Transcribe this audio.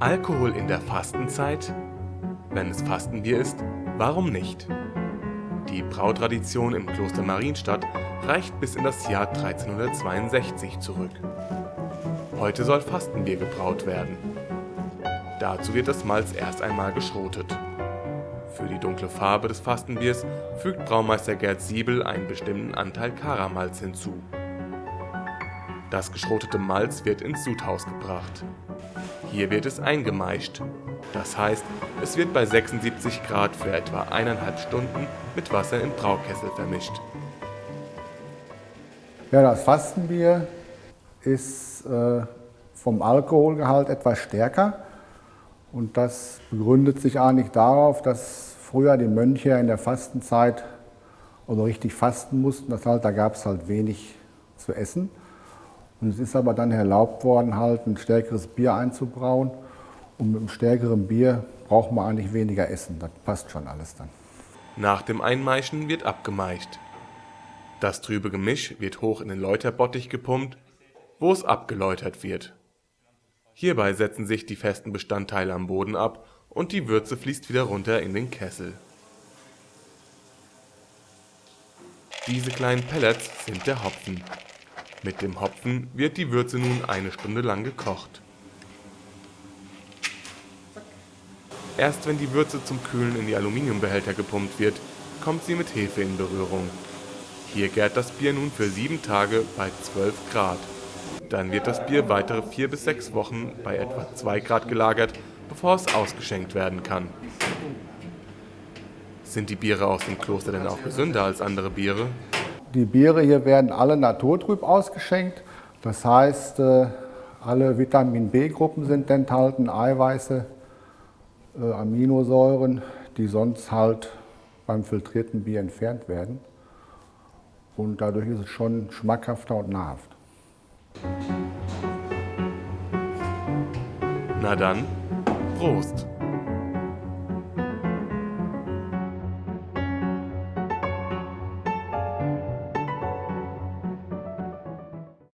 Alkohol in der Fastenzeit? Wenn es Fastenbier ist, warum nicht? Die Brautradition im Kloster Marienstadt reicht bis in das Jahr 1362 zurück. Heute soll Fastenbier gebraut werden. Dazu wird das Malz erst einmal geschrotet. Für die dunkle Farbe des Fastenbiers fügt Braumeister Gerd Siebel einen bestimmten Anteil Karamalz hinzu. Das geschrotete Malz wird ins Sudhaus gebracht. Hier wird es eingemeischt. Das heißt, es wird bei 76 Grad für etwa eineinhalb Stunden mit Wasser im Braukessel vermischt. Ja, das Fastenbier ist äh, vom Alkoholgehalt etwas stärker und das begründet sich eigentlich darauf, dass früher die Mönche in der Fastenzeit oder richtig fasten mussten. Das halt, da gab es halt wenig zu essen. Und es ist aber dann erlaubt worden, halt ein stärkeres Bier einzubrauen. Und mit einem stärkeren Bier braucht man eigentlich weniger Essen. Das passt schon alles dann. Nach dem Einmeischen wird abgemeischt. Das trübe Gemisch wird hoch in den Läuterbottich gepumpt, wo es abgeläutert wird. Hierbei setzen sich die festen Bestandteile am Boden ab und die Würze fließt wieder runter in den Kessel. Diese kleinen Pellets sind der Hopfen. Mit dem Hopfen wird die Würze nun eine Stunde lang gekocht. Erst wenn die Würze zum Kühlen in die Aluminiumbehälter gepumpt wird, kommt sie mit Hefe in Berührung. Hier gärt das Bier nun für sieben Tage bei 12 Grad. Dann wird das Bier weitere vier bis sechs Wochen bei etwa 2 Grad gelagert, bevor es ausgeschenkt werden kann. Sind die Biere aus dem Kloster denn auch gesünder als andere Biere? Die Biere hier werden alle naturtrüb ausgeschenkt. Das heißt, äh, alle Vitamin B-Gruppen sind enthalten, Eiweiße, äh, Aminosäuren, die sonst halt beim filtrierten Bier entfernt werden. Und dadurch ist es schon schmackhafter und nahrhaft. Na dann, Prost!